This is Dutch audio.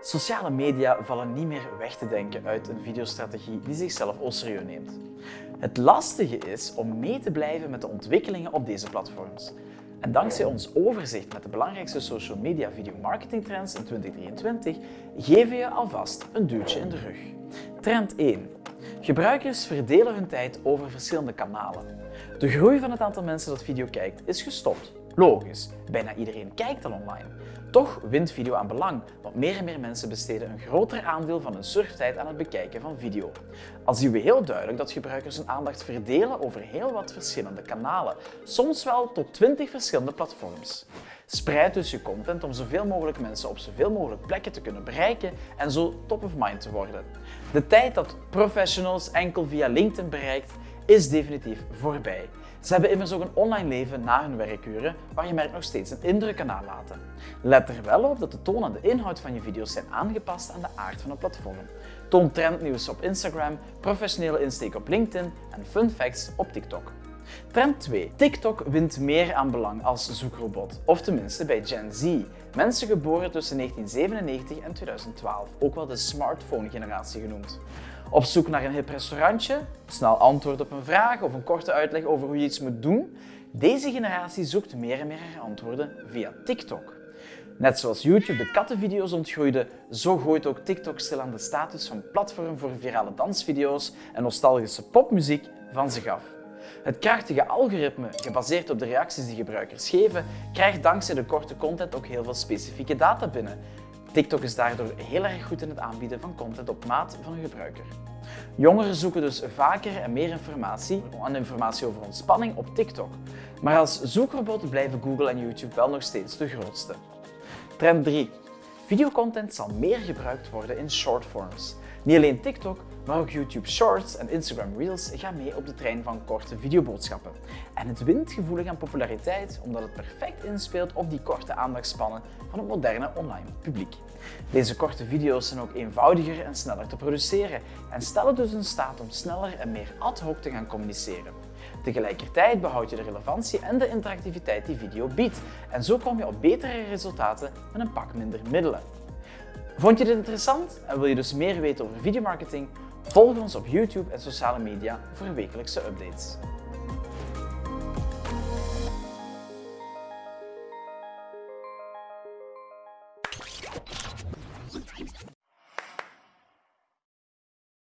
Sociale media vallen niet meer weg te denken uit een videostrategie die zichzelf au serieus neemt. Het lastige is om mee te blijven met de ontwikkelingen op deze platforms. En dankzij ons overzicht met de belangrijkste social media video marketing trends in 2023 geven we je alvast een duwtje in de rug. Trend 1. Gebruikers verdelen hun tijd over verschillende kanalen. De groei van het aantal mensen dat video kijkt is gestopt. Logisch, bijna iedereen kijkt al online. Toch wint video aan belang, want meer en meer mensen besteden een groter aandeel van hun surftijd aan het bekijken van video. Al zien we heel duidelijk dat gebruikers hun aandacht verdelen over heel wat verschillende kanalen, soms wel tot 20 verschillende platforms. Spreid dus je content om zoveel mogelijk mensen op zoveel mogelijk plekken te kunnen bereiken en zo top of mind te worden. De tijd dat professionals enkel via LinkedIn bereikt, is definitief voorbij. Ze hebben immers ook een online leven na hun werkuren, waar je merk nog steeds een indruk kan nalaten. Let er wel op dat de toon en de inhoud van je video's zijn aangepast aan de aard van het platform. Toon trendnieuws op Instagram, professionele insteek op LinkedIn en fun facts op TikTok. Trend 2. TikTok wint meer aan belang als zoekrobot, of tenminste bij Gen Z, mensen geboren tussen 1997 en 2012, ook wel de smartphone-generatie genoemd. Op zoek naar een hip restaurantje, snel antwoord op een vraag of een korte uitleg over hoe je iets moet doen? Deze generatie zoekt meer en meer haar antwoorden via TikTok. Net zoals YouTube de kattenvideo's ontgroeide, zo gooit ook TikTok stilaan de status van platform voor virale dansvideo's en nostalgische popmuziek van zich af. Het krachtige algoritme, gebaseerd op de reacties die gebruikers geven, krijgt dankzij de korte content ook heel veel specifieke data binnen. TikTok is daardoor heel erg goed in het aanbieden van content op maat van een gebruiker. Jongeren zoeken dus vaker en meer informatie en informatie over ontspanning op TikTok. Maar als zoekrobot blijven Google en YouTube wel nog steeds de grootste. Trend 3. Videocontent zal meer gebruikt worden in shortforms. Niet alleen TikTok, maar ook YouTube Shorts en Instagram Reels gaan mee op de trein van korte videoboodschappen. En het wint gevoelig aan populariteit omdat het perfect inspeelt op die korte aandachtspannen van het moderne online publiek. Deze korte video's zijn ook eenvoudiger en sneller te produceren en stellen dus in staat om sneller en meer ad hoc te gaan communiceren. Tegelijkertijd behoud je de relevantie en de interactiviteit die video biedt en zo kom je op betere resultaten met een pak minder middelen. Vond je dit interessant en wil je dus meer weten over videomarketing? Volg ons op YouTube en sociale media voor wekelijkse updates.